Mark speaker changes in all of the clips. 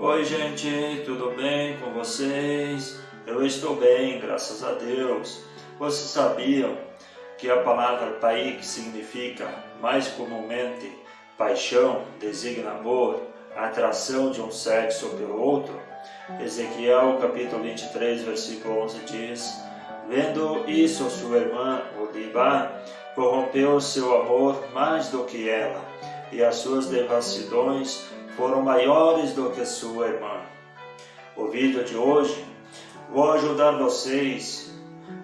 Speaker 1: Oi gente, tudo bem com vocês? Eu estou bem, graças a Deus. Vocês sabiam que a palavra pai que significa mais comumente paixão, designa amor, atração de um sexo pelo outro? Ezequiel capítulo 23, versículo 11 diz Vendo isso, sua irmã, Odibá, corrompeu seu amor mais do que ela, e as suas devassidões foram maiores do que sua irmã. O vídeo de hoje, vou ajudar vocês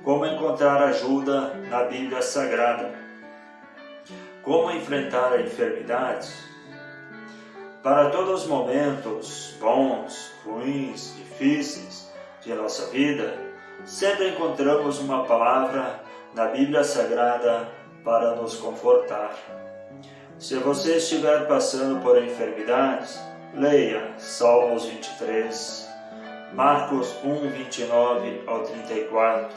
Speaker 1: como encontrar ajuda na Bíblia Sagrada, como enfrentar enfermidades. Para todos os momentos bons, ruins, difíceis de nossa vida, sempre encontramos uma palavra na Bíblia Sagrada para nos confortar. Se você estiver passando por enfermidades, leia Salmos 23, Marcos 1, 29 ao 34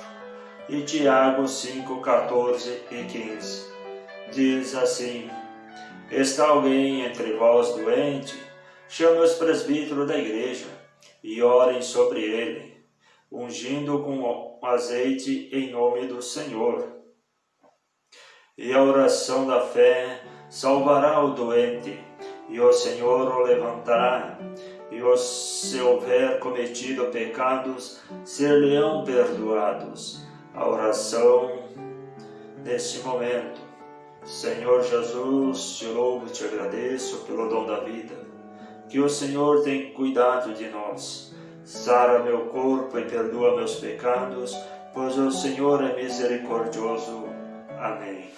Speaker 1: e Tiago 5, 14 e 15. Diz assim, Está alguém entre vós doente? Chame os presbíteros da igreja e orem sobre ele, ungindo com azeite em nome do Senhor. E a oração da fé salvará o doente, e o Senhor o levantará, e os, se houver cometido pecados, ser-lhe-ão perdoados. A oração neste momento. Senhor Jesus, te louvo e te agradeço pelo dom da vida. Que o Senhor tem cuidado de nós. Sara meu corpo e perdoa meus pecados, pois o Senhor é misericordioso. Amém.